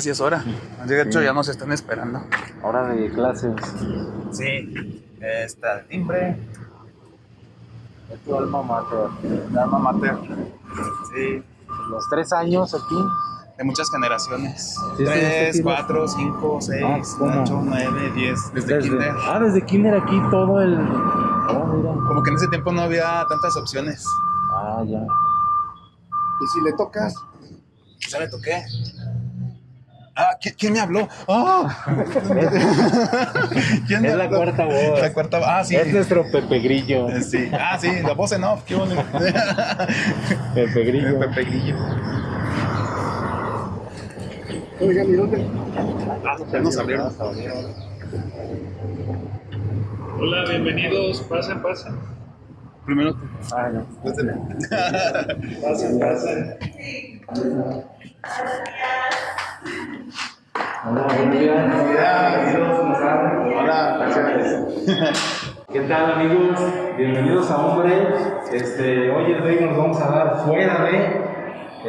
casi es hora. De hecho, ya nos están esperando. Hora de clases. Sí, está el timbre. Es tu alma mater. La alma mater. Sí, Los tres años aquí. de muchas generaciones. Sí, Tres, sí, cuatro, cinco, seis, Ah, ocho, nueve, diez. Desde, kinder. Ah, desde kinder aquí todo el. Oh, mira. Como que en ese tiempo no había tantas opciones. Ah, ya. Y si le tocas, Ya le toqué. Ah, ¿quién, quién me habló? ¡Ah! ¿Quién me Es la habló? cuarta voz. La cuarta Ah, sí. Es nuestro Pepe Grillo. Sí. Ah, sí, la voz en off, qué bonito. Pepe Grillo. Pepe Grillo. oigan, ¿y dónde? Ah, ya nos abrieron. Hola, bienvenidos. Pasen, pasen. Primero tú. Ah, no. Pasen, pasen. Hola, buenos días. Hola, gracias. ¿Qué tal amigos? Bienvenidos a Hombre. Este, hoy el rey nos vamos a dar fuera de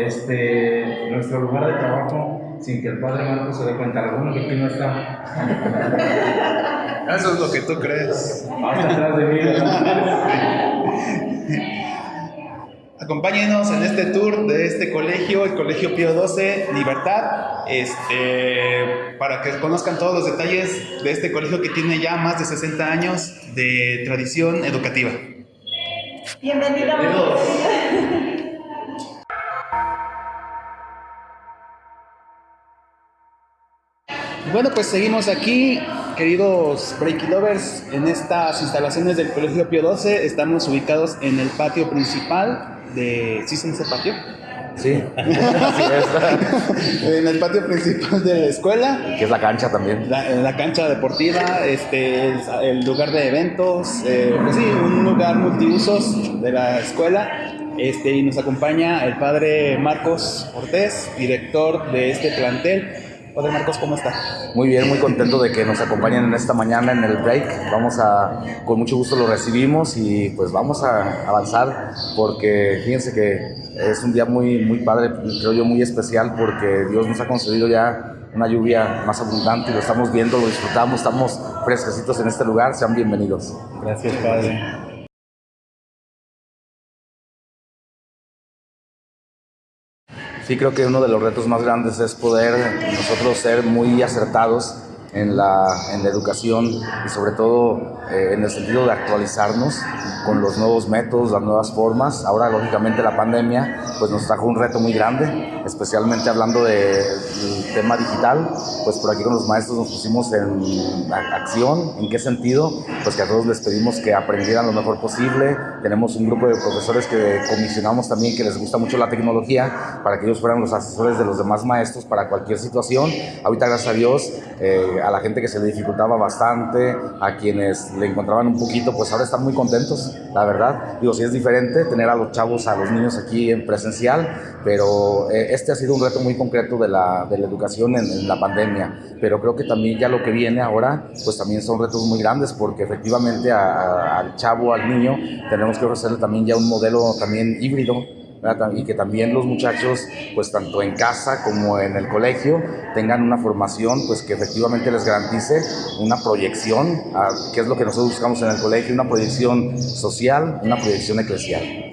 este, nuestro lugar de trabajo sin que el padre Marcos se dé cuenta. Alguno que aquí no está Eso es lo que tú crees. hasta atrás de mí. Acompáñenos en este tour de este colegio, el Colegio Pío XII Libertad, este, para que conozcan todos los detalles de este colegio que tiene ya más de 60 años de tradición educativa. Bienvenidos. Bueno, pues seguimos aquí, queridos Breaky Lovers, en estas instalaciones del Colegio Pío XII. Estamos ubicados en el patio principal de... ¿Sí se patio? Sí, así es. en el patio principal de la escuela. Que es la cancha también. La, la cancha deportiva, este, el, lugar de eventos, eh, pues sí, un lugar multiusos de la escuela. Este, y nos acompaña el padre Marcos Cortés, director de este plantel. Padre Marcos, ¿cómo está? Muy bien, muy contento de que nos acompañen en esta mañana en el break. Vamos a, con mucho gusto lo recibimos y pues vamos a avanzar porque fíjense que es un día muy, muy padre, creo yo muy especial porque Dios nos ha concedido ya una lluvia más abundante y lo estamos viendo, lo disfrutamos, estamos fresquecitos en este lugar. Sean bienvenidos. Gracias, padre. Sí, creo que uno de los retos más grandes es poder nosotros ser muy acertados en la, en la educación y sobre todo eh, en el sentido de actualizarnos con los nuevos métodos, las nuevas formas. Ahora, lógicamente, la pandemia pues, nos trajo un reto muy grande, especialmente hablando del tema digital. Pues por aquí con los maestros nos pusimos en acción. ¿En qué sentido? Pues que a todos les pedimos que aprendieran lo mejor posible. Tenemos un grupo de profesores que comisionamos también que les gusta mucho la tecnología para que ellos fueran los asesores de los demás maestros para cualquier situación. Ahorita, gracias a Dios, eh, a la gente que se le dificultaba bastante, a quienes le encontraban un poquito, pues ahora están muy contentos, la verdad. Digo, sí es diferente tener a los chavos, a los niños aquí en presencial, pero eh, este ha sido un reto muy concreto de la, de la educación en, en la pandemia. Pero creo que también ya lo que viene ahora, pues también son retos muy grandes, porque efectivamente a- a- al chavo, al niño, tenemos que ofrecerle también ya un modelo también híbrido, y que también los muchachos, pues tanto en casa como en el colegio, tengan una formación pues que efectivamente les garantice una proyección, a, que es lo que nosotros buscamos en el colegio, una proyección social, una proyección eclesial.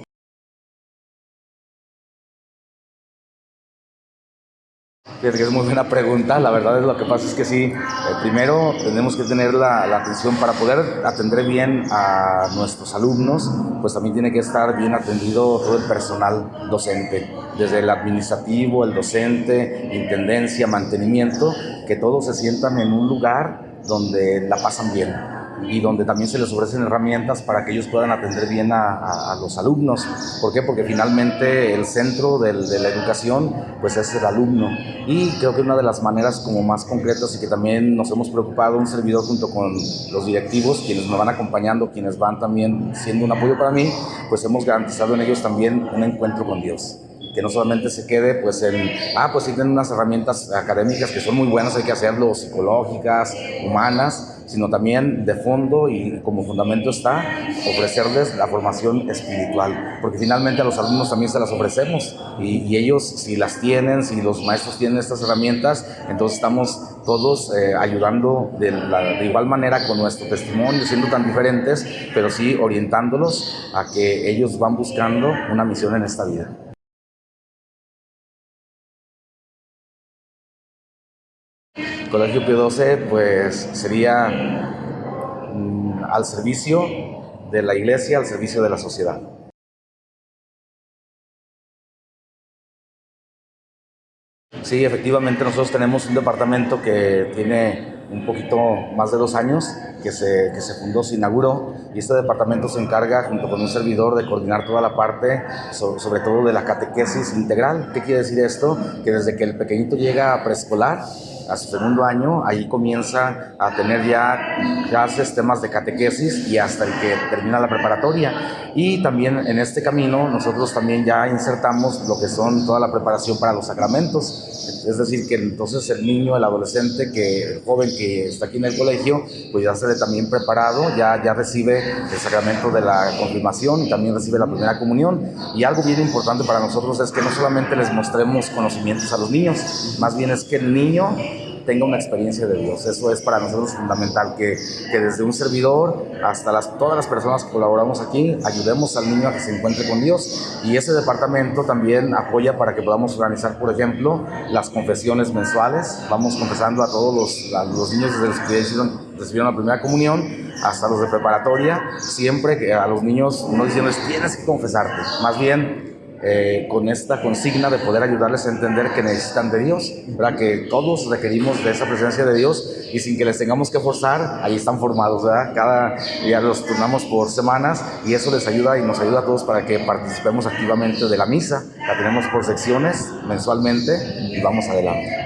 Es muy buena pregunta. La verdad es lo que pasa es que sí, eh, primero tenemos que tener la, la atención para poder atender bien a nuestros alumnos, pues también tiene que estar bien atendido todo el personal docente, desde el administrativo, el docente, intendencia, mantenimiento, que todos se sientan en un lugar donde la pasan bien y donde también se les ofrecen herramientas para que ellos puedan atender bien a, a- a los alumnos. ¿Por qué? Porque finalmente el centro del- de la educación pues es el alumno y creo que una de las maneras como más concretas y que también nos hemos preocupado un servidor junto con los directivos, quienes me van acompañando, quienes van también siendo un apoyo para mí, pues hemos garantizado en ellos también un encuentro con Dios que no solamente se quede pues en, ah, pues sí tienen unas herramientas académicas que son muy buenas, hay que hacerlo, psicológicas, humanas, sino también de fondo y como fundamento está ofrecerles la formación espiritual, porque finalmente a los alumnos también se las ofrecemos y, ellos si las tienen, si los maestros tienen estas herramientas, entonces estamos todos eh, ayudando de, de igual manera con nuestro testimonio, siendo tan diferentes, pero sí orientándolos a que ellos van buscando una misión en esta vida. Colegio Pío XII, pues sería mm, al servicio de la iglesia, al servicio de la sociedad. Sí, efectivamente nosotros tenemos un departamento que tiene un poquito más de dos años que se, que se fundó, se inauguró y este departamento se encarga junto con un servidor de coordinar toda la parte, so- sobre todo de la catequesis integral. ¿Qué quiere decir esto? Que desde que el pequeñito llega a preescolar, a su segundo año, ahí comienza a tener ya clases, temas de catequesis y hasta el que termina la preparatoria. Y también en este camino nosotros también ya insertamos lo que son toda la preparación para los sacramentos. Es decir, que entonces el niño, el adolescente, que el joven que está aquí en el colegio, pues ya se ve también preparado, ya, ya recibe el sacramento de la confirmación y también recibe la primera comunión. Y algo bien importante para nosotros es que no solamente les mostremos conocimientos a los niños, más bien es que el niño tenga una experiencia de Dios. Eso es para nosotros fundamental, que, que desde un servidor hasta las, todas las personas que colaboramos aquí, ayudemos al niño a que se encuentre con Dios. Y ese departamento también apoya para que podamos organizar, por ejemplo, las confesiones mensuales. Vamos confesando a todos los, los niños desde los que hicieron, recibieron la primera comunión hasta los de preparatoria, siempre que a los niños no diciéndoles tienes que confesarte, más bien eh, con esta consigna de poder ayudarles a entender que necesitan de Dios, ¿verdad? que todos requerimos de esa presencia de Dios y sin que les tengamos que forzar, ahí están formados, ¿verdad? cada día los turnamos por semanas y eso les ayuda y nos ayuda a todos para que participemos activamente de la misa, la tenemos por secciones mensualmente y vamos adelante.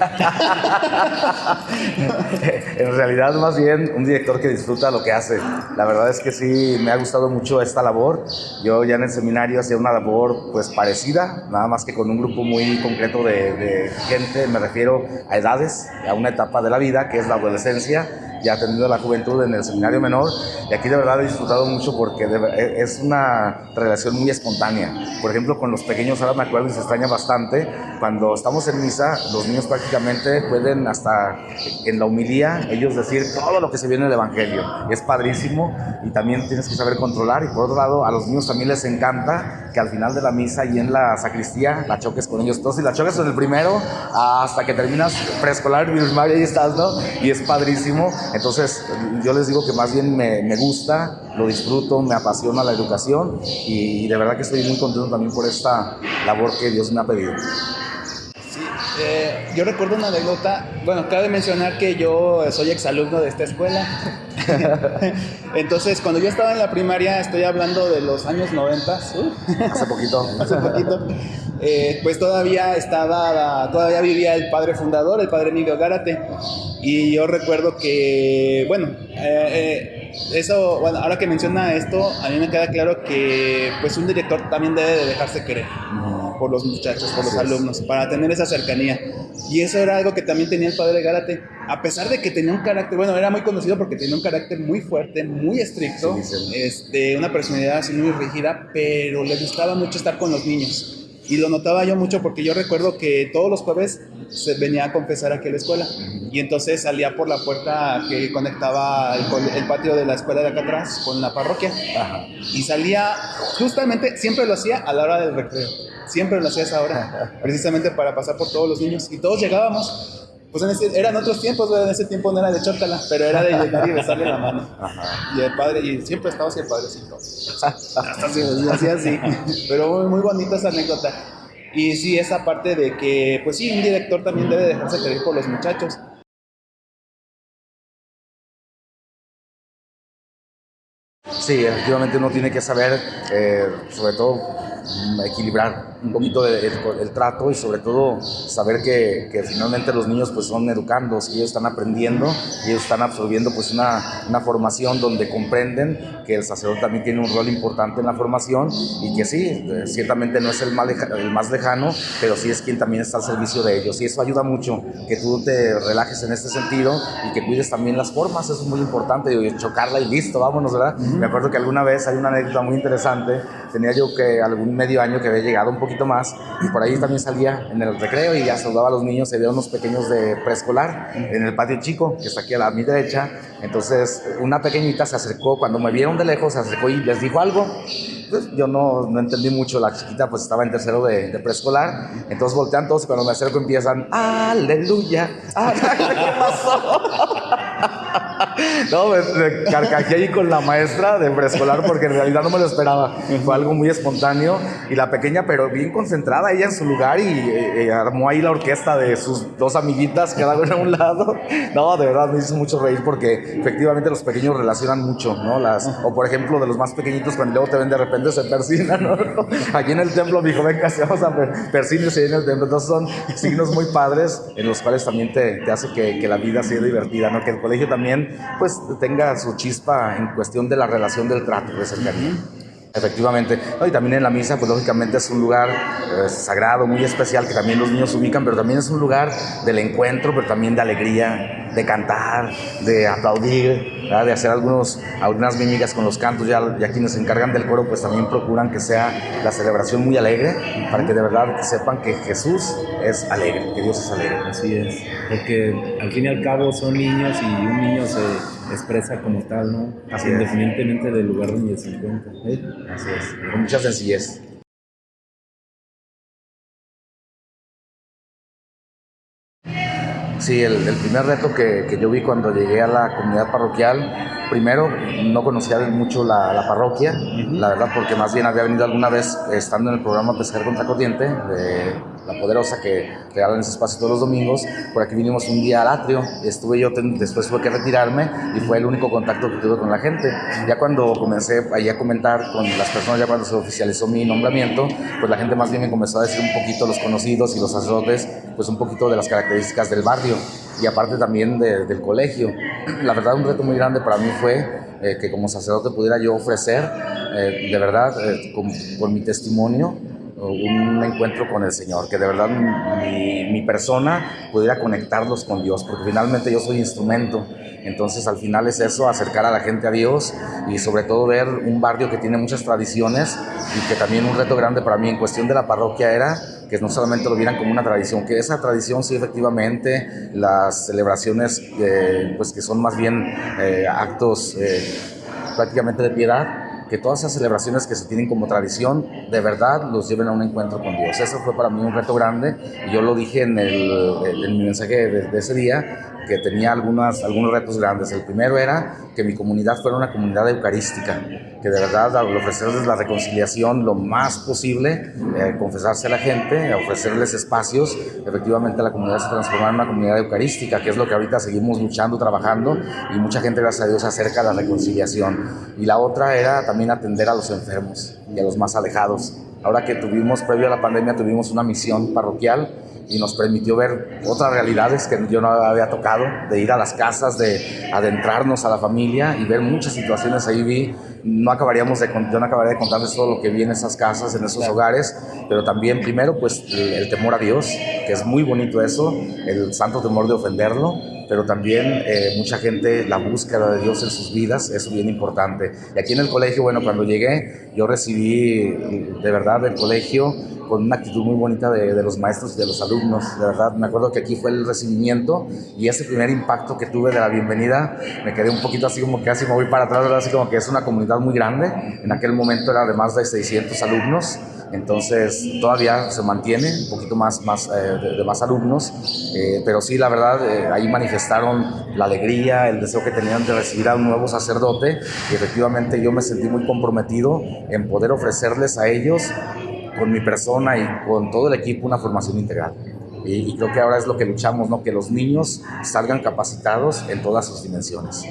en realidad, más bien, un director que disfruta lo que hace. La verdad es que sí, me ha gustado mucho esta labor. Yo ya en el seminario hacía una labor pues parecida, nada más que con un grupo muy concreto de, de gente, me refiero a edades, a una etapa de la vida que es la adolescencia ya tenido la juventud en el seminario menor y aquí de verdad he disfrutado mucho porque de, es una relación muy espontánea. Por ejemplo, con los pequeños ahora me acuerdo y se extraña bastante, cuando estamos en misa, los niños prácticamente pueden hasta en la humilía ellos decir todo lo que se viene del Evangelio. Es padrísimo y también tienes que saber controlar y por otro lado a los niños también les encanta que al final de la misa y en la sacristía la choques con ellos. Entonces, si la choques en el primero hasta que terminas preescolar, primaria, ahí estás, ¿no? Y es padrísimo. Entonces, yo les digo que más bien me, gusta, lo disfruto, me apasiona la educación y de verdad que estoy muy contento también por esta labor que Dios me ha pedido. Eh, yo recuerdo una anécdota, bueno, cabe mencionar que yo soy exalumno de esta escuela. Entonces, cuando yo estaba en la primaria, estoy hablando de los años 90, uh, hace poquito, hace poquito, eh, pues todavía estaba, todavía vivía el padre fundador, el padre Emilio Gárate, y yo recuerdo que, bueno, eh, eso, bueno, ahora que menciona esto, a mí me queda claro que, pues, un director también debe de dejarse querer por los muchachos, por los alumnos, para tener esa cercanía. Y eso era algo que también tenía el padre Gárate, a pesar de que tenía un carácter, bueno, era muy conocido porque tenía un carácter muy fuerte, muy estricto. Este, una personalidad así muy rígida, pero le gustaba mucho estar con los niños. Y lo notaba yo mucho porque yo recuerdo que todos los jueves se venía a confesar aquí a la escuela. Y entonces salía por la puerta que conectaba el, el patio de la escuela de acá atrás con la parroquia. Ajá. Y salía, justamente, siempre lo hacía a la hora del recreo. Siempre lo hacía a esa hora, precisamente para pasar por todos los niños. Y todos llegábamos. Pues en ese, eran otros tiempos, en ese tiempo no era de chócala, pero era de llegar y besarle la mano. Ajá. Y el padre, y siempre estaba así el padrecito. Hasta se hacía así. Pero muy, muy bonita esa anécdota. Y sí, esa parte de que, pues sí, un director también debe dejarse querer por los muchachos. Sí, efectivamente uno tiene que saber, eh, sobre todo, equilibrar un poquito del el trato y sobre todo saber que, que, finalmente los niños pues son educandos y ellos están aprendiendo y ellos están absorbiendo pues una, una formación donde comprenden que el sacerdote también tiene un rol importante en la formación y que sí, eh, ciertamente no es el más, el más lejano, pero sí es quien también está al servicio de ellos y eso ayuda mucho, que tú te relajes en este sentido y que cuides también las formas, eso es muy importante, y chocarla y listo, vámonos, ¿verdad? Me acuerdo que alguna vez hay una anécdota muy interesante, tenía yo que algún medio año que había llegado un poquito más. Y por ahí también salía en el recreo y ya saludaba a los niños, se veía unos pequeños de preescolar en el patio chico, que está aquí a la mi derecha, entonces una pequeñita se acercó, cuando me vieron de lejos, se acercó y les dijo algo, pues yo no, no, entendí mucho, la chiquita pues estaba en tercero de, de preescolar, entonces voltean todos y cuando me acerco empiezan, aleluya, ¿qué pasó? no, me, me carcajé ahí con la maestra de preescolar porque en realidad no me lo esperaba, fue algo muy espontáneo y la pequeña pero bien concentrada ella en su lugar y, y, y armó ahí la orquesta de sus dos amiguitas cada una a un lado, no, de verdad me hizo mucho reír porque efectivamente los pequeños relacionan mucho, ¿no? Las, o por ejemplo de los más pequeñitos cuando luego te ven de repente se persina, ¿no? Aquí en el templo mi dijo, venga, vamos a persínese en el templo. Entonces son signos muy padres en los cuales también te, te hace que, que, la vida sea divertida, ¿no? Que el colegio también, pues, tenga su chispa en cuestión de la relación del trato, de cercanía. Efectivamente. Y también en la misa, pues lógicamente es un lugar eh, sagrado, muy especial, que también los niños ubican, pero también es un lugar del encuentro, pero también de alegría, de cantar, de aplaudir, de hacer algunos, algunas mímicas con los cantos. Ya, ya quienes se encargan del coro, pues también procuran que sea la celebración muy alegre, para que de verdad sepan que Jesús es alegre, que Dios es alegre. Así es, porque al fin y al cabo son niños y un niño se expresa como tal, ¿no? Así Independientemente es. del lugar donde se encuentra. ¿Eh? Así es, con mucha sencillez. Sí, el, el primer reto que, que, yo vi cuando llegué a la comunidad parroquial, primero no conocía mucho la, la parroquia, uh -huh. la verdad, porque más bien había venido alguna vez estando en el programa Pescar contra Corriente, de La Poderosa, que regalan ese espacio todos los domingos. Por aquí vinimos un día al atrio, estuve yo, después tuve que retirarme y fue el único contacto que tuve con la gente. Ya cuando comencé ahí a comentar con las personas, ya cuando se oficializó mi nombramiento, pues la gente más bien me comenzó a decir un poquito los conocidos y los sacerdotes, pues un poquito de las características del barrio y aparte también de, del colegio. La verdad, un reto muy grande para mí fue eh, que como sacerdote pudiera yo ofrecer, eh, de verdad, eh, con, con, mi testimonio, un encuentro con el Señor, que de verdad mi, persona pudiera conectarlos con Dios, porque finalmente yo soy instrumento. Entonces al final es eso, acercar a la gente a Dios y sobre todo ver un barrio que tiene muchas tradiciones y que también un reto grande para mí en cuestión de la parroquia era que no solamente lo vieran como una tradición, que esa tradición sí efectivamente, las celebraciones eh, pues que son más bien eh, actos eh, prácticamente de piedad, que todas esas celebraciones que se tienen como tradición, de verdad los lleven a un encuentro con Dios. Eso fue para mí un reto grande y yo lo dije en, el, en mi mensaje de, de ese día, que tenía algunas, algunos retos grandes. El primero era que mi comunidad fuera una comunidad eucarística, que de verdad al ofrecerles la reconciliación lo más posible, eh, confesarse a la gente, ofrecerles espacios, efectivamente la comunidad se transformara en una comunidad eucarística, que es lo que ahorita seguimos luchando, trabajando, y mucha gente, gracias a Dios, acerca a la reconciliación. Y la otra era también atender a los enfermos y a los más alejados. Ahora que tuvimos, previo a la pandemia, tuvimos una misión parroquial y nos permitió ver otras realidades que yo no había tocado, de ir a las casas, de adentrarnos a la familia y ver muchas situaciones ahí vi. No acabaríamos de, yo no acabaría de contarles todo lo que vi en esas casas, en esos hogares, pero también primero pues el, el temor a Dios, que es muy bonito eso, el santo temor de ofenderlo, pero también eh, mucha gente, la búsqueda de Dios en sus vidas, es bien importante. Y aquí en el colegio, bueno, cuando llegué, yo recibí de verdad del colegio con una actitud muy bonita de, de, los maestros y de los alumnos, de verdad. Me acuerdo que aquí fue el recibimiento y ese primer impacto que tuve de la bienvenida, me quedé un poquito así como que casi me voy para atrás, ¿verdad? así como que es una comunidad muy grande. En aquel momento era de más de 600 alumnos. Entonces todavía se mantiene un poquito más, eh, de, de, más alumnos, eh, pero sí, la verdad, eh, ahí manifestaron la alegría, el deseo que tenían de recibir a un nuevo sacerdote y efectivamente yo me sentí muy comprometido en poder ofrecerles a ellos con mi persona y con todo el equipo una formación integral. Y, y, creo que ahora es lo que luchamos, ¿no? que los niños salgan capacitados en todas sus dimensiones.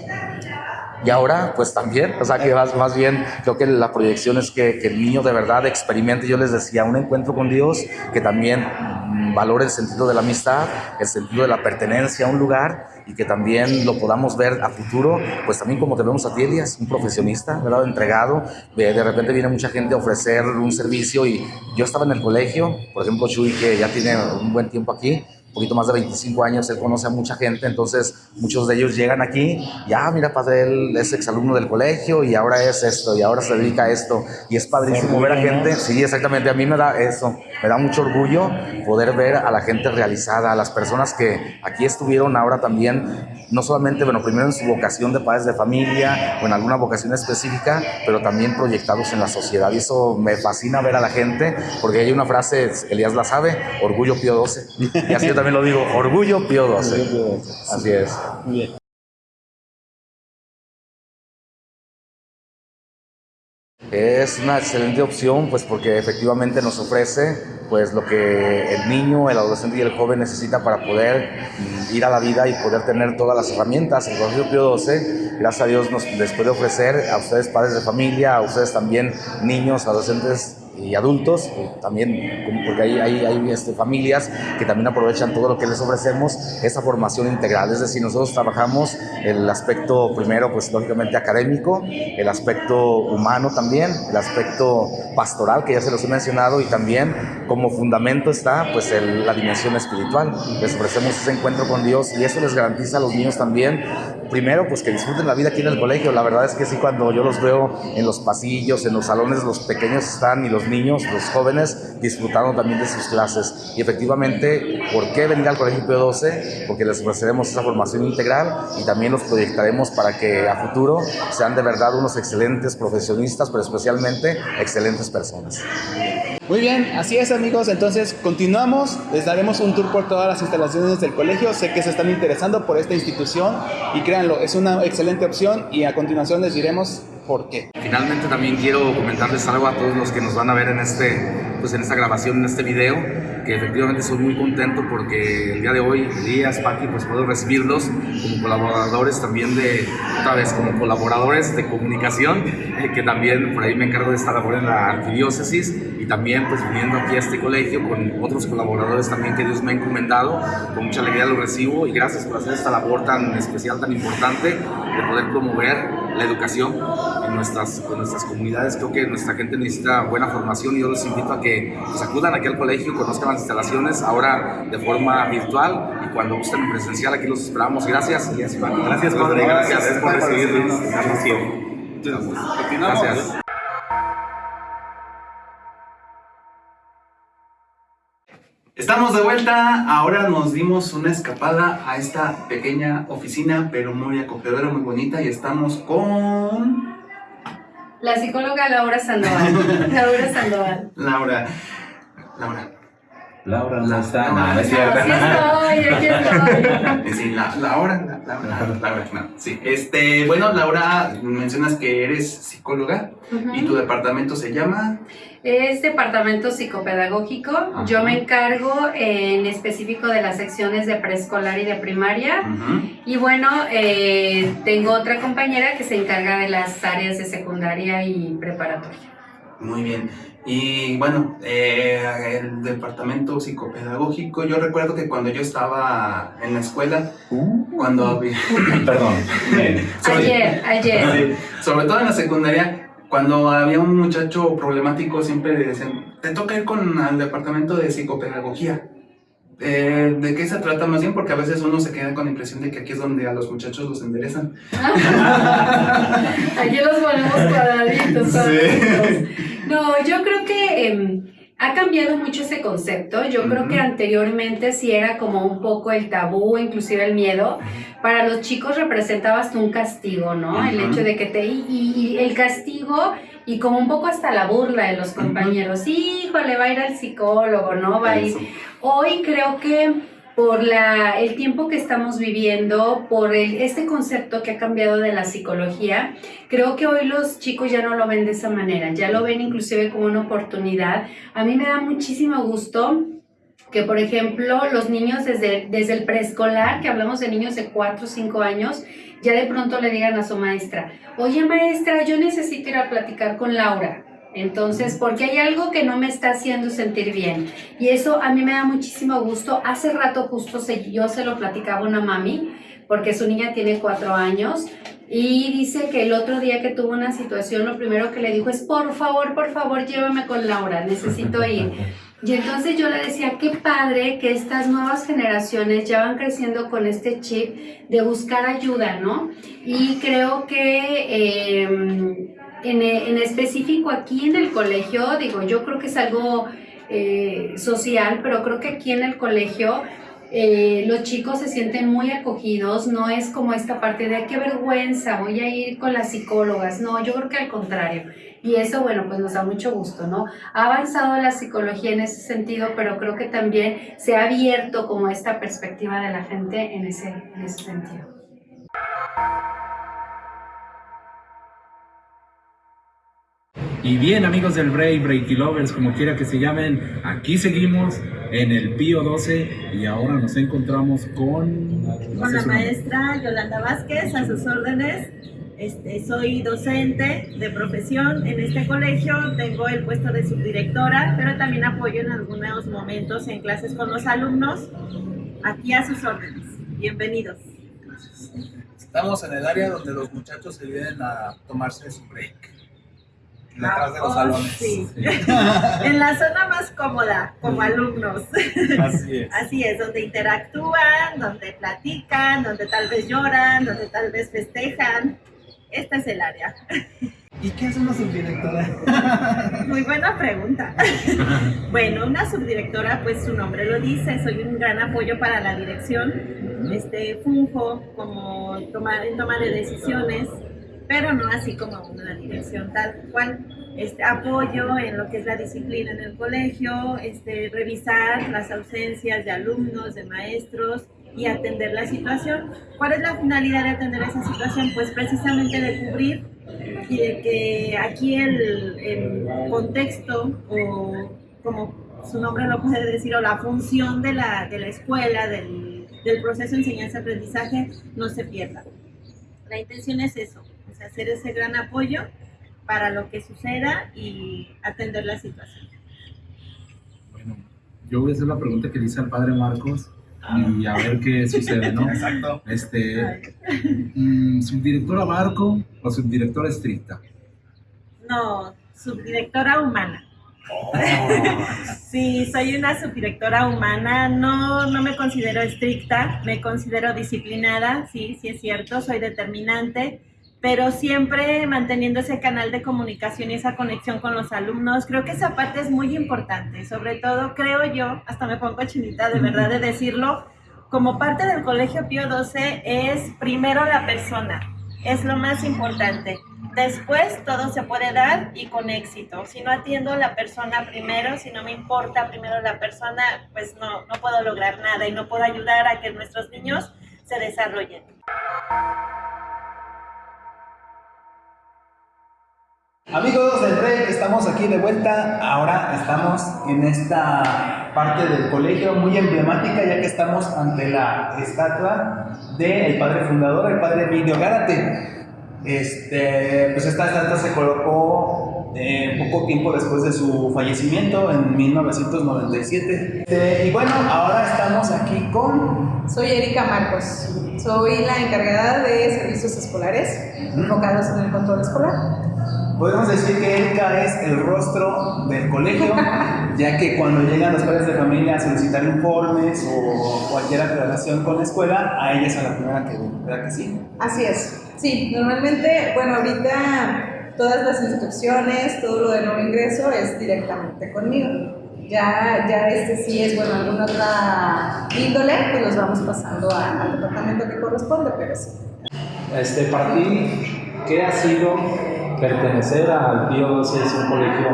Y ahora pues también, o sea que más, más bien creo que la proyección es que, que el niño de verdad experimente, yo les decía, un encuentro con Dios, que también mm, valore el sentido de la amistad, el sentido de la pertenencia a un lugar y que también lo podamos ver a futuro, pues también como te vemos a ti, Elias, un profesionista, ¿verdad? Entregado, de, de repente viene mucha gente a ofrecer un servicio y yo estaba en el colegio, por ejemplo, Chuy, que ya tiene un buen tiempo aquí, un poquito más de 25 años, él conoce a mucha gente, entonces muchos de ellos llegan aquí, ya, mira, padre, él es exalumno del colegio y ahora es esto, y ahora se dedica a esto, y es padrísimo ver a gente, sí, exactamente, a mí me da eso, me da mucho orgullo poder ver a la gente realizada, a las personas que aquí estuvieron ahora también, no solamente, bueno, primero en su vocación de padres de familia o en alguna vocación específica, pero también proyectados en la sociedad, y eso me fascina ver a la gente, porque hay una frase, Elías la sabe, orgullo Pío 12, y así yo también lo digo, orgullo Pío 12. Así es. Muy bien. Es una excelente opción, pues porque efectivamente nos ofrece pues lo que el niño, el adolescente y el joven necesita para poder ir a la vida y poder tener todas las herramientas. El Colegio Pío 12, gracias a Dios, nos les puede ofrecer a ustedes padres de familia, a ustedes también niños, adolescentes y adultos, eh, también, porque hay, hay, hay este, familias que también aprovechan todo lo que les ofrecemos, esa formación integral. Es decir, nosotros trabajamos el aspecto primero, pues lógicamente académico, el aspecto humano también, el aspecto pastoral, que ya se los he mencionado, y también como fundamento está pues el- la dimensión espiritual. Les ofrecemos ese encuentro con Dios y eso les garantiza a los niños también, primero, pues que disfruten la vida aquí en el colegio. La verdad es que sí, cuando yo los veo en los pasillos, en los salones, los pequeños están y los niños, los jóvenes, disfrutando también de sus clases. Y efectivamente, ¿por qué venir al Colegio Pío 12? Porque les ofreceremos esa formación integral y también los proyectaremos para que a futuro sean de verdad unos excelentes profesionistas, pero especialmente excelentes personas. Muy bien, así es amigos, entonces continuamos, les daremos un tour por todas las instalaciones del colegio, sé que se están interesando por esta institución y créanlo, es una excelente opción y a continuación les diremos por qué. Finalmente también quiero comentarles algo a todos los que nos van a ver en, este, pues en esta grabación, en este video, que efectivamente soy muy contento porque el día de hoy, Elías, Pati, pues puedo recibirlos como colaboradores también de, otra vez, como colaboradores de comunicación, eh, que también por ahí me encargo de esta labor en la arquidiócesis y también pues viniendo aquí a este colegio con otros colaboradores también que Dios me ha encomendado, con mucha alegría lo recibo y gracias por hacer esta labor tan especial, tan importante de poder promover la educación en nuestras, en nuestras comunidades. Creo que nuestra gente necesita buena formación y yo los invito a que pues, acudan aquí al colegio, conozcan las instalaciones ahora de forma virtual y cuando gusten en presencial aquí los esperamos. Gracias. Gracias, Gracias, padre. Gracias por recibirnos. Gracias. Estamos de vuelta, ahora nos dimos una escapada a esta pequeña oficina, pero muy acogedora, muy bonita, y estamos con La psicóloga Laura Sandoval. Laura Sandoval. Laura. Laura. Laura no está. No, No, es cierto. Aquí estoy, aquí estoy. Sí, la, Laura, la- Laura, Laura, no, sí. Este, bueno, Laura, mencionas que eres psicóloga y tu departamento se llama. Es departamento psicopedagógico. Yo me encargo en específico de las secciones de preescolar y de primaria. Y bueno, eh, tengo otra compañera que se encarga de las áreas de secundaria y preparatoria. Muy bien. Y bueno, eh, el departamento psicopedagógico, yo recuerdo que cuando yo estaba en la escuela, cuando había... Perdón. Ayer, ayer. Sí, sobre todo en la secundaria, cuando había un muchacho problemático, siempre le decían, te toca ir con al departamento de psicopedagogía. Eh, ¿De qué se trata más bien? Porque a veces uno se queda con la impresión de que aquí es donde a los muchachos los enderezan. Aquí los ponemos cuadraditos. cuadraditos. No, yo creo que em, ha cambiado mucho ese concepto. Yo creo que anteriormente sí era como un poco el tabú, inclusive el miedo. Para los chicos representaba hasta un castigo, ¿no? El hecho de que te... Y, y el castigo y como un poco hasta la burla de los compañeros. Híjole, va a ir al psicólogo, ¿no? Va a ir... Hoy creo que por la, el tiempo que estamos viviendo, por el- este concepto que ha cambiado de la psicología, creo que hoy los chicos ya no lo ven de esa manera, ya lo ven inclusive como una oportunidad. A mí me da muchísimo gusto que por ejemplo los niños desde, desde el preescolar, que hablamos de niños de 4 o 5 años, ya de pronto le digan a su maestra, oye maestra, yo necesito ir a platicar con Laura. Entonces, porque hay algo que no me está haciendo sentir bien. Y eso a mí me da muchísimo gusto. Hace rato justo se, yo se lo platicaba una mami, porque su niña tiene cuatro años, y dice que el otro día que tuvo una situación, lo primero que le dijo es, por favor, por favor, llévame con Laura, necesito ir. Y entonces yo le decía, qué padre que estas nuevas generaciones ya van creciendo con este chip de buscar ayuda, ¿no? Y creo que em, en, específico aquí en el colegio, digo, yo creo que es algo eh, social, pero creo que aquí en el colegio eh, los chicos se sienten muy acogidos, no es como esta parte de qué vergüenza, voy a ir con las psicólogas, no, yo creo que al contrario y eso, bueno, pues nos da mucho gusto, ¿no? Ha avanzado la psicología en ese sentido, pero creo que también se ha abierto como esta perspectiva de la gente en ese, en ese sentido. Y bien, amigos del Break, Breaky Lovers, como quiera que se llamen, aquí seguimos en el Pío 12 y ahora nos encontramos con... Con la maestra Yolanda Vázquez, a sus órdenes. Este, soy docente de profesión en este colegio, tengo el puesto de subdirectora, pero también apoyo en algunos momentos en clases con los alumnos. Aquí a sus órdenes. Bienvenidos. Estamos en el área donde los muchachos se vienen a tomarse su break. Detrás de los Oh, salones. sí. en la zona más cómoda, como alumnos. Así es. Así es, donde interactúan, donde platican, donde tal vez lloran, donde tal vez festejan. Este es el área. ¿Y qué hace una subdirectora? Muy buena pregunta. bueno, una subdirectora, pues su nombre lo dice, soy un gran apoyo para la dirección. Este, funjo como tomar, en toma de decisiones, pero no así como una dirección tal cual. Este, apoyo en lo que es la disciplina en el colegio, este, revisar las ausencias de alumnos, de maestros y atender la situación. ¿Cuál es la finalidad de atender esa situación? Pues precisamente de cubrir y de que aquí el, contexto o como su nombre lo puede decir o la función de la, de la escuela, del, del proceso de enseñanza-aprendizaje no se pierda. La intención es eso, es hacer ese gran apoyo para lo que suceda y atender la situación. Bueno, yo voy a hacer la pregunta que le hice al padre Marcos y a ver qué sucede, ¿no? Exacto. Este, mm, ¿subdirectora Marco o subdirectora estricta? No, subdirectora humana. Sí, soy una subdirectora humana, no, no me considero estricta, me considero disciplinada, sí, sí es cierto, soy determinante, pero siempre manteniendo ese canal de comunicación y esa conexión con los alumnos, creo que esa parte es muy importante, sobre todo creo yo, hasta me pongo chinita de verdad de decirlo, como parte del Colegio Pío 12 es primero la persona, es lo más importante. Después todo se puede dar y con éxito. Si no atiendo a la persona primero, si no me importa primero la persona, pues no, no puedo lograr nada y no puedo ayudar a que nuestros niños se desarrollen. Amigos del Break, estamos aquí de vuelta. Ahora estamos en esta parte del colegio muy emblemática, ya que estamos ante la estatua del padre fundador, el padre Emilio Gárate. Este, pues esta estatua se colocó eh, poco tiempo después de su fallecimiento, en 1997. Este, y bueno, ahora estamos aquí con Soy Erika Marcos. Soy la encargada de servicios escolares enfocados en el control escolar. Podemos decir que Erika es el rostro del colegio, ya que cuando llegan los padres de familia a solicitar informes o cualquier aclaración con la escuela, a ella es a la primera que ven, ¿verdad que sí? Así es. Sí, normalmente, bueno, ahorita todas las instrucciones, todo lo de nuevo ingreso es directamente conmigo. Ya, ya este sí es, bueno, alguna otra índole, pues los vamos pasando a- al departamento que corresponde, pero sí. Este, para ti, ¿qué ha sido pertenecer al Pío 12? Es un colegio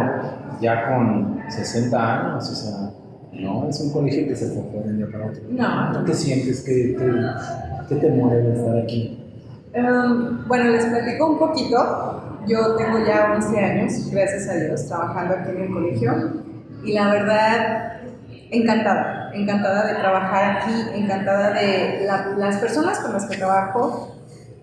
ya con 60 años, o sea, no es un colegio que se fue de un día para otro. No. ¿Tú qué sientes? ¿Qué, qué te mueve estar aquí? Em, bueno, les platico un poquito. Yo tengo ya 11 años, gracias a Dios, trabajando aquí en el colegio. Y la verdad, encantada, encantada de trabajar aquí, encantada de las personas con las que trabajo.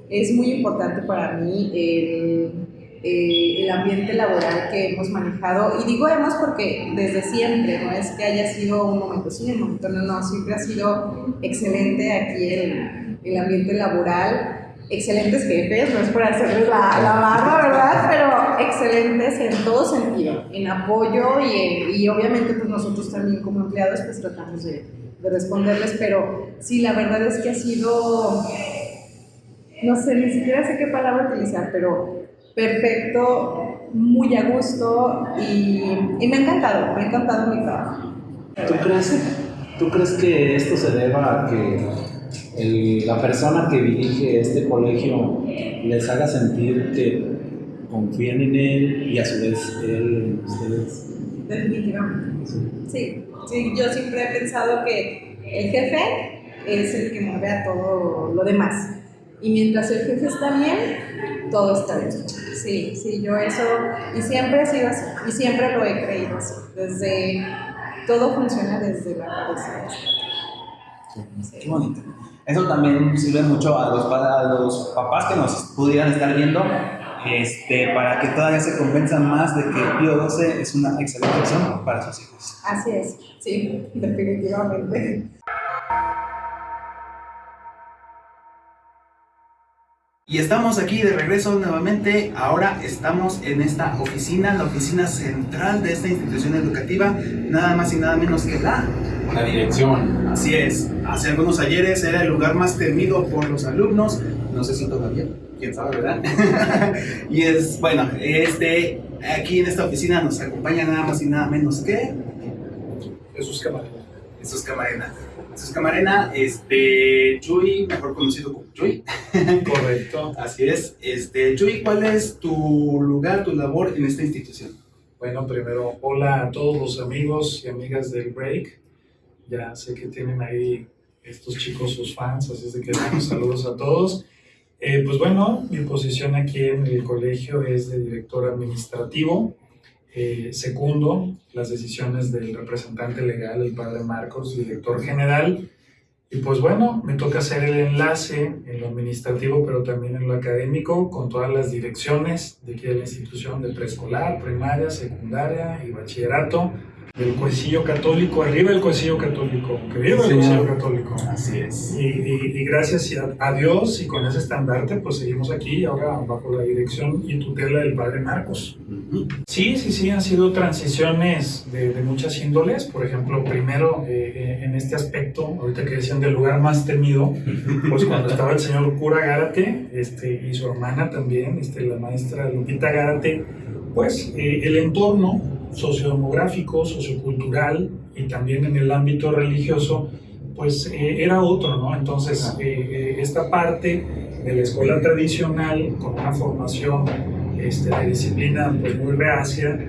Es muy importante para mí el, eh, el, ambiente laboral que hemos manejado. Y digo hemos porque desde siempre, no es que haya sido un momento sí, un momento no, no, siempre ha sido excelente aquí el, el ambiente laboral excelentes jefes, no es por hacerles la, la barra, ¿verdad? Pero excelentes en todo sentido, en apoyo y, obviamente pues nosotros también como empleados pues tratamos de, de, responderles, pero sí, la verdad es que ha sido, no sé, ni siquiera sé qué palabra utilizar, pero perfecto, muy a gusto y, y me ha encantado, me ha encantado mi trabajo. ¿Tú crees, ¿Tú crees que esto se deba a que el, la persona que dirige este colegio les haga sentir que confían en él y a su vez él en ustedes. Definitivamente. Sí. sí, yo siempre he pensado que el jefe es el que mueve a todo lo demás. Y mientras el jefe está bien, todo está bien. Sí, sí, yo eso, y siempre ha sido así, y siempre lo he creído así. Desde, todo funciona desde la cabeza. Sí. Qué bonito. Eso también sirve mucho a los, a los papás que nos pudieran estar viendo este, para que todavía se convenzan más de que Pío 12 es una excelente opción para sus hijos. Así es, sí, definitivamente. Y estamos aquí de regreso nuevamente. Ahora estamos en esta oficina, la oficina central de esta institución educativa, nada más y nada menos que la la dirección. Así es. Hace algunos ayeres era el lugar más temido por los alumnos. No sé si todavía, quién sabe, ¿verdad? y es, bueno, este, aquí en esta oficina nos acompaña nada más y nada menos que Jesús Camarena. Jesús Camarena. Jesús Camarena, este, Chuy, mejor conocido como Chuy. Correcto. Así es. Este, Chuy, ¿cuál es tu lugar, tu labor en esta institución? Bueno, primero, hola a todos los amigos y amigas del Break. Ya sé que tienen ahí estos chicos sus fans, así es de que saludos a todos. Eh, pues bueno, mi posición aquí en el colegio es de director administrativo. Eh, segundo las decisiones del representante legal, el padre Marcos, director general. Y pues bueno, me toca hacer el enlace en lo administrativo, pero también en lo académico, con todas las direcciones de aquí de la institución de preescolar, primaria, secundaria y bachillerato del Cuecillo Católico, arriba del Cuecillo Católico, que viva el Cuecillo Católico. Así es. Y, y, y gracias a, Dios y con ese estandarte, pues seguimos aquí ahora bajo la dirección y tutela del Padre Marcos. Sí, sí, sí, han sido transiciones de, de muchas índoles. Por ejemplo, primero eh, eh, en este aspecto, ahorita que decían del lugar más temido, pues cuando estaba el señor cura Gárate este, y su hermana también, este, la maestra Lupita Gárate, pues eh, el entorno sociodemográfico, sociocultural y también en el ámbito religioso, pues eh, era otro, ¿no? Entonces, eh, eh, esta parte de la escuela tradicional, con una formación este, de disciplina pues, muy reacia,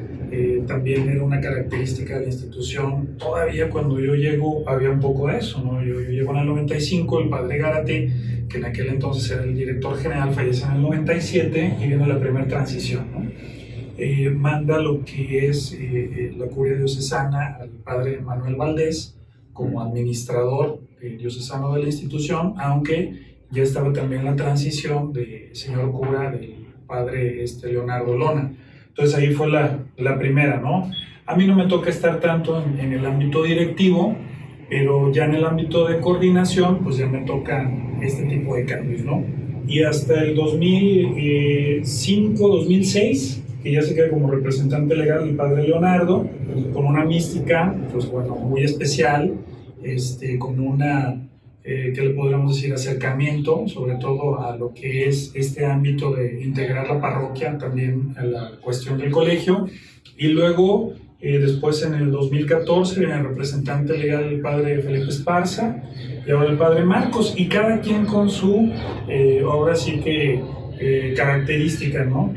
también era una característica de la institución. Todavía cuando yo llego había un poco de eso, ¿no? Yo, yo llego en el 95, el padre Gárate, que en aquel entonces era el director general, fallece en el 97 y viene la primera transición, ¿no? Eh, manda lo que es eh, eh, la curia diocesana al padre Manuel Valdés como administrador eh, diocesano de la institución, aunque ya estaba también la transición de señor cura del padre este, Leonardo Lona. Entonces ahí fue la, la primera, ¿no? A mí no me toca estar tanto en, en, el ámbito directivo, pero ya en el ámbito de coordinación, pues ya me toca este tipo de cambios, ¿no? Y hasta el 2005, 2006, que ya se queda como representante legal del padre Leonardo, con una mística, pues bueno, muy especial, este, con una, eh, ¿qué le podríamos decir?, acercamiento, sobre todo a lo que es este ámbito de integrar la parroquia también a la cuestión del colegio. Y luego, eh, después en el 2014, viene el representante legal del padre Felipe Esparza, y ahora el padre Marcos, y cada quien con su, eh, ahora sí que eh, características, ¿no?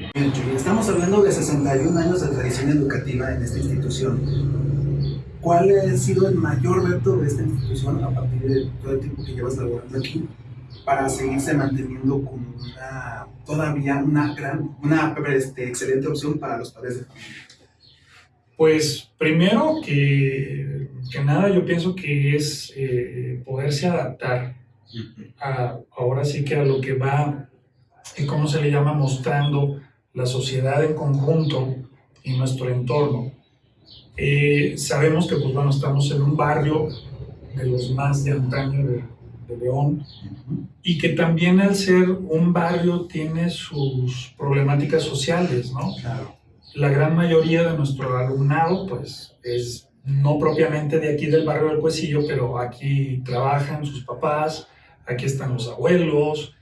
Estamos hablando de 61 años de tradición educativa en esta institución. ¿Cuál ha sido el mayor reto de esta institución a partir de todo el tiempo que llevas laborando aquí para seguirse manteniendo como una, todavía una gran, una este, excelente opción para los padres de familia? Pues primero que que nada yo pienso que es eh, poderse adaptar a, ahora sí que a lo que va, cómo se le llama, mostrando la sociedad en conjunto y nuestro entorno. Eh, sabemos que pues bueno, estamos en un barrio de los más de antaño de, de León y que también al ser un barrio tiene sus problemáticas sociales, ¿no? Claro. La gran mayoría de nuestro alumnado pues es no propiamente de aquí del barrio del Cuecillo, pero aquí trabajan sus papás, aquí están los abuelos,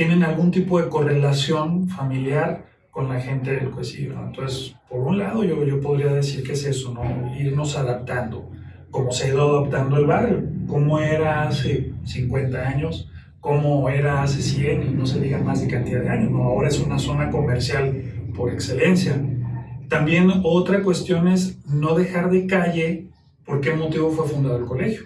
tienen algún tipo de correlación familiar con la gente del Cuecillo. ¿no? Entonces, por un lado, yo, yo podría decir que es eso, ¿no? irnos adaptando, como se ha ido adaptando el barrio, cómo era hace 50 años, cómo era hace 100 y no se diga más de cantidad de años. Ahora es una zona comercial por excelencia. También otra cuestión es no dejar de calle por qué motivo fue fundado el colegio.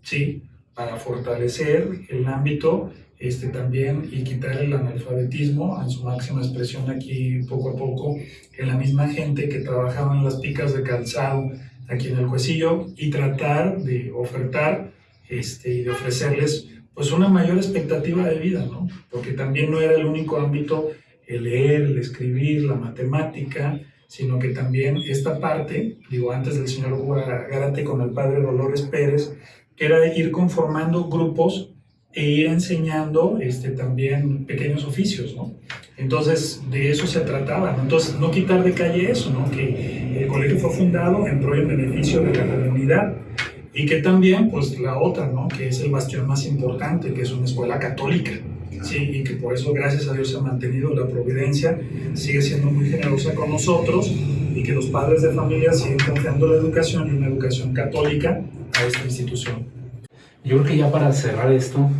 ¿Sí? Para fortalecer el ámbito este, también y quitar el analfabetismo en su máxima expresión aquí poco a poco en la misma gente que trabajaba en las picas de calzado aquí en el Cuecillo y tratar de ofertar este, y de ofrecerles pues una mayor expectativa de vida, ¿no? Porque también no era el único ámbito el leer, el escribir, la matemática, sino que también esta parte, digo, antes del señor Garate con el padre Dolores Pérez, que era ir conformando grupos e ir enseñando este, también pequeños oficios, ¿no? Entonces, de eso se trataba. Entonces, no quitar de calle eso, ¿no? Que el colegio fue fundado en pro y en beneficio de la comunidad y que también, pues, la otra, ¿no? Que es el bastión más importante, que es una escuela católica, ¿sí? Y que por eso, gracias a Dios, se ha mantenido la providencia, sigue siendo muy generosa con nosotros y que los padres de familia siguen confiando la educación y una educación católica a esta institución. Yo creo que ya para cerrar esto,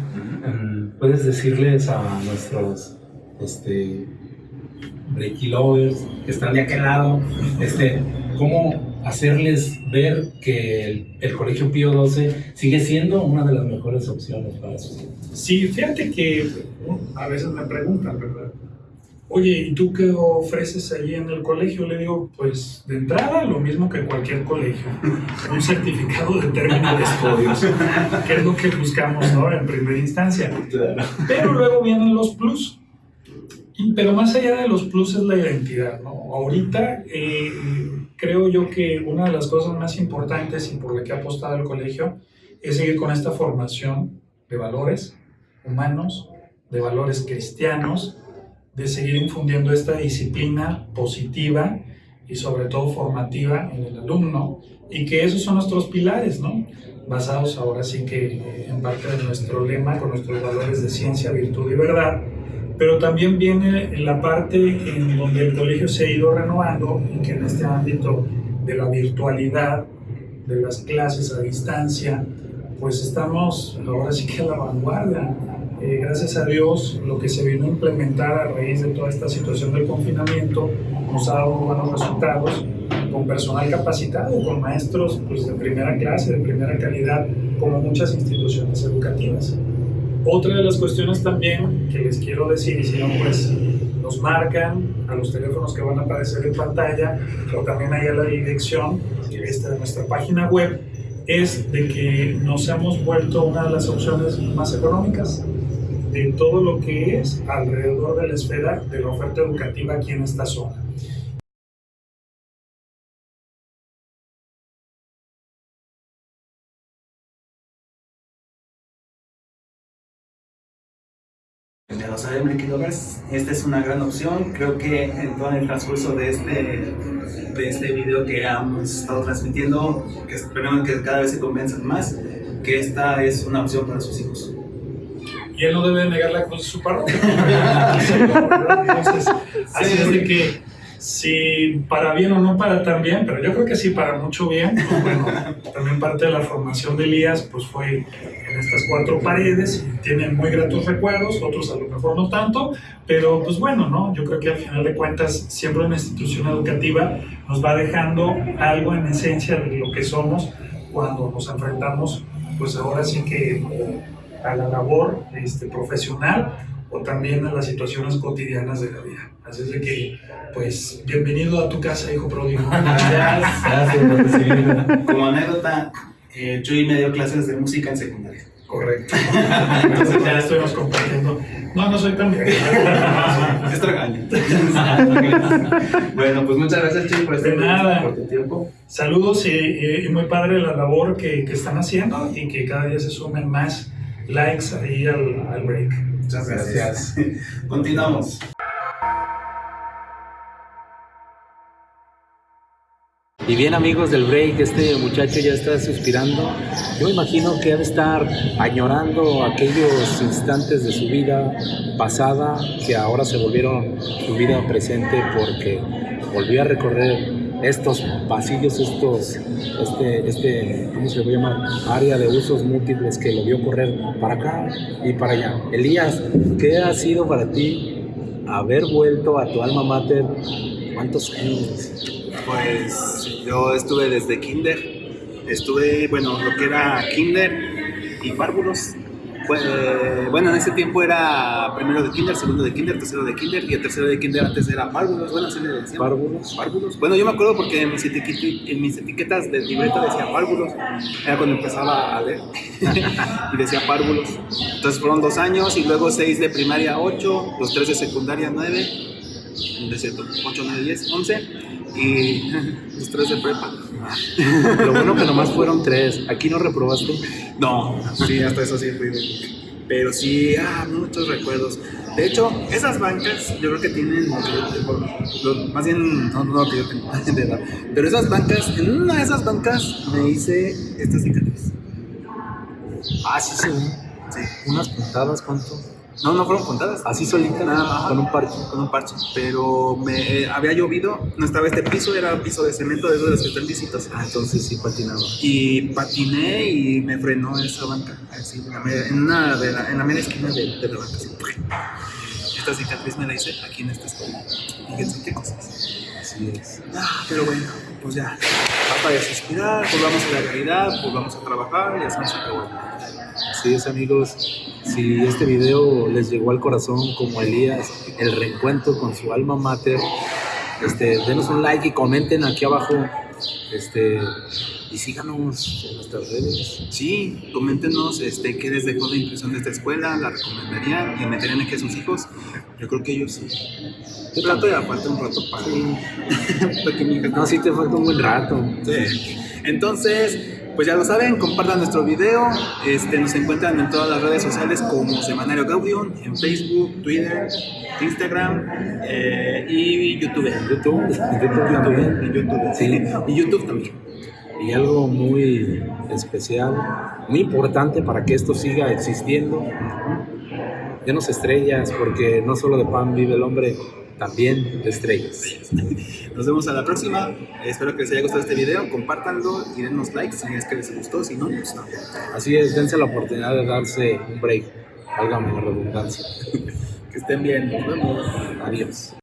em, puedes decirles a nuestros este, Breaky Lovers que están de aquel lado, este, cómo hacerles ver que el, el Colegio Pío XII sigue siendo una de las mejores opciones para sus. Sí, fíjate que a veces me preguntan, ¿verdad? Oye, ¿y tú qué ofreces allí en el colegio? Le digo, pues de entrada lo mismo que cualquier colegio, un certificado de término de estudios, que es lo que buscamos ¿no? en primera instancia. Pero luego vienen los plus. Pero más allá de los plus es la identidad, ¿no? Ahorita eh, creo yo que una de las cosas más importantes y por la que ha apostado el colegio es seguir con esta formación de valores humanos, de valores cristianos, de seguir infundiendo esta disciplina positiva y sobre todo formativa en el alumno y que esos son nuestros pilares, ¿no? Basados ahora sí que eh, en parte de nuestro lema con nuestros valores de ciencia, virtud y verdad, pero también viene en la parte en donde el colegio se ha ido renovando y que en este ámbito de la virtualidad, de las clases a distancia, pues estamos ahora sí que a la vanguardia. Eh, gracias a Dios, lo que se vino a implementar a raíz de toda esta situación del confinamiento nos ha dado buenos resultados con personal capacitado, con maestros pues, de primera clase, de primera calidad, como muchas instituciones educativas. Otra de las cuestiones también que les quiero decir, y si no, pues nos marcan a los teléfonos que van a aparecer en pantalla, o también ahí a la dirección esta de nuestra página web, es de que nos hemos vuelto una de las opciones más económicas de todo lo que es alrededor de la esfera de la oferta educativa aquí en esta zona. Ya lo saben, Breaking Lovers, esta es una gran opción. Creo que en todo el transcurso de este, de este video que hemos estado transmitiendo, que esperemos que cada vez se convenzan más, que esta es una opción para sus hijos. Y él no debe negar la cruz de su parroquia. Entonces, así es de que si para bien o no para tan bien, pero yo creo que sí para mucho bien, pues bueno, también parte de la formación de Elías pues fue en estas cuatro paredes y tienen muy gratos recuerdos, otros a lo mejor no tanto, pero pues bueno, ¿no? Yo creo que al final de cuentas siempre una institución educativa nos va dejando algo en esencia de lo que somos cuando nos enfrentamos pues ahora sí que a la labor este, profesional o también a las situaciones cotidianas de la vida. Así es de que, pues, bienvenido a tu casa, hijo pródigo. Gracias recibirme. Como anécdota, eh, Chuy me dio clases de música en secundaria. Correcto. Entonces ya estuvimos compartiendo. No, no soy tan bien. Es tragaño. bueno, pues muchas gracias, Chuy, por este nada. por tu tiempo. Saludos y, y- y muy padre la labor que, que están haciendo y que cada día se sumen más likes ahí al, al break. Muchas gracias. Continuamos. Y bien amigos del break, este muchacho ya está suspirando. Yo imagino que ha de estar añorando aquellos instantes de su vida pasada que ahora se volvieron su vida presente porque volvió a recorrer estos pasillos, estos, este, este, ¿cómo se le llamar? Área de usos múltiples que lo vio correr para acá y para allá. Elías, ¿qué ha sido para ti haber vuelto a tu alma mater? ¿Cuántos años? Pues yo estuve desde kinder, estuve, bueno, lo que era kinder y párvulos. Pues, bueno, en ese tiempo era primero de kinder, segundo de kinder, tercero de kinder y el tercero de kinder antes era párvulos, bueno, así le decían. ¿Párvulos? Párvulos. Bueno, yo me acuerdo porque en mis, etiqueti- en mis etiquetas de libreta decía párvulos, era cuando empezaba a leer y decía párvulos. Entonces fueron dos años y luego seis de primaria, ocho, los tres de secundaria, nueve, de cierto, ocho, nueve, diez, once y los tres de prepa. Lo bueno que nomás fueron tres. ¿Aquí no reprobaste? No, sí, hasta eso sí fui. Pero sí, ah, muchos recuerdos. De hecho, esas bancas, yo creo que tienen, más bien, no, no que yo tengo, de edad. Pero esas bancas, en una de esas bancas me hice esta cicatriz. Ah, sí ve. Sí. Unas puntadas, ¿cuánto? No, no fueron contadas. Así solita, Nada más. con un parche. Con un parche. Pero me eh, había llovido, no estaba este piso, era piso de cemento de esos de los que están lisitos. Ah, entonces sí patinaba. Y patiné y me frenó esa banca, así, en la media- en, una de la, en la media esquina de, de la banca. así. Esta cicatriz me la hice aquí en esta escuela. Fíjense qué cosas. Así es. Ah, pero bueno, pues ya. Basta de suspirar, volvamos a la realidad, volvamos a trabajar y así se acabó. Así es, amigos. Si este video les llegó al corazón como Elías, el reencuentro con su alma mater, este, denos un like y comenten aquí abajo. Este, y síganos en nuestras redes. Sí, coméntenos este, qué les dejó la impresión de esta escuela, la recomendarían y meterían aquí a sus hijos. Yo creo que ellos sí. Yo trato de aparte un rato para, hija No, sí te falta un buen rato. Sí. Entonces, pues ya lo saben, compartan nuestro video. Este, nos encuentran en todas las redes sociales como Semanario Gaudium, en Facebook, Twitter, Instagram eh, y YouTube. YouTube, YouTube. En YouTube, Sí. Y YouTube también. Y algo muy especial, muy importante para que esto siga existiendo. Denos estrellas, porque no solo de pan vive el hombre, también de estrellas. Nos vemos a la próxima. Espero que les haya gustado este video. Compártanlo y denos like si es que les gustó. Si no, pues no. Así es, dense la oportunidad de darse un break, válgame la redundancia. Que estén bien. Nos vemos. Adiós.